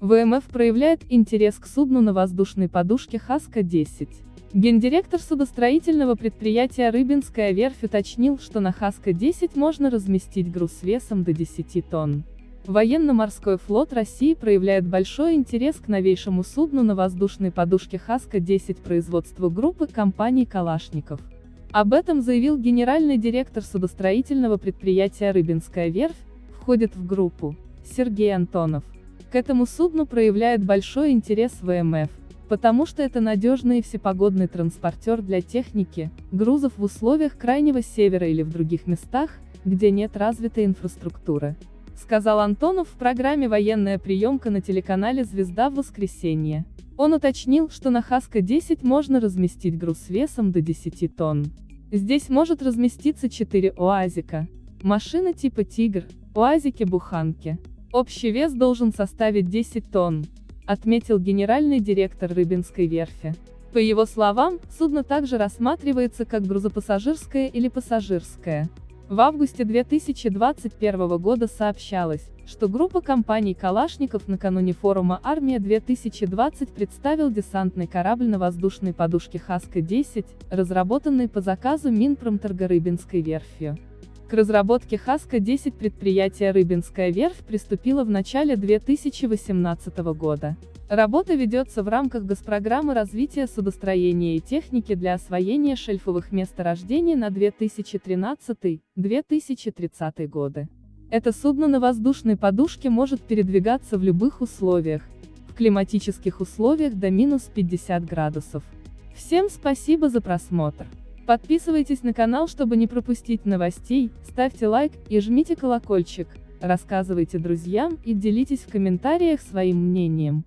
ВМФ проявляет интерес к судну на воздушной подушке Хаска-10. Гендиректор судостроительного предприятия «Рыбинская верфь» уточнил, что на Хаска-10 можно разместить груз весом до 10 тонн. Военно-морской флот России проявляет большой интерес к новейшему судну на воздушной подушке Хаска-10 производства группы компаний «Калашников». Об этом заявил генеральный директор судостроительного предприятия «Рыбинская верфь», входит в группу, Сергей Антонов. К этому судну проявляет большой интерес ВМФ, потому что это надежный и всепогодный транспортер для техники, грузов в условиях крайнего севера или в других местах, где нет развитой инфраструктуры сказал Антонов в программе «Военная приемка» на телеканале «Звезда» в воскресенье. Он уточнил, что на Хаска-10 можно разместить груз весом до 10 тонн. Здесь может разместиться 4 УАЗика. Машины типа «Тигр», УАЗики-буханки. Общий вес должен составить 10 тонн, отметил генеральный директор Рыбинской верфи. По его словам, судно также рассматривается как грузопассажирское или пассажирское. В августе 2021 года сообщалось, что группа компаний «Калашников» накануне форума «Армия-2020» представил десантный корабль на воздушной подушке «Хаска-10», разработанный по заказу Минпромторга Рыбинской верфью. К разработке Хаска-10 предприятие Рыбинская верфь приступило в начале 2018 года. Работа ведется в рамках госпрограммы развития судостроения и техники для освоения шельфовых месторождений на 2013-2030 годы. Это судно на воздушной подушке может передвигаться в любых условиях, в климатических условиях до минус 50 градусов. Всем спасибо за просмотр. Подписывайтесь на канал, чтобы не пропустить новостей, ставьте лайк и жмите колокольчик, рассказывайте друзьям и делитесь в комментариях своим мнением.